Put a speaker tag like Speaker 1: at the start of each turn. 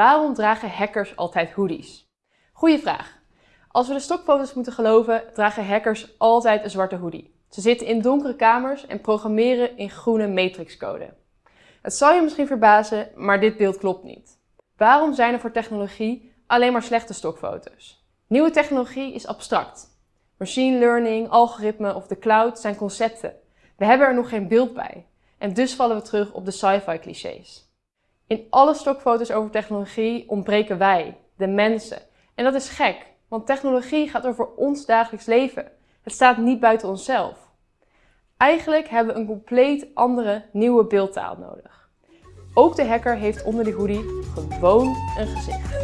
Speaker 1: Waarom dragen hackers altijd hoodies? Goeie vraag. Als we de stokfoto's moeten geloven, dragen hackers altijd een zwarte hoodie. Ze zitten in donkere kamers en programmeren in groene matrixcode. Het zal je misschien verbazen, maar dit beeld klopt niet. Waarom zijn er voor technologie alleen maar slechte stokfoto's? Nieuwe technologie is abstract. Machine learning, algoritme of de cloud zijn concepten. We hebben er nog geen beeld bij. En dus vallen we terug op de sci-fi clichés. In alle stokfoto's over technologie ontbreken wij, de mensen. En dat is gek, want technologie gaat over ons dagelijks leven. Het staat niet buiten onszelf. Eigenlijk hebben we een compleet andere, nieuwe beeldtaal nodig. Ook de hacker heeft onder die hoodie gewoon een gezicht.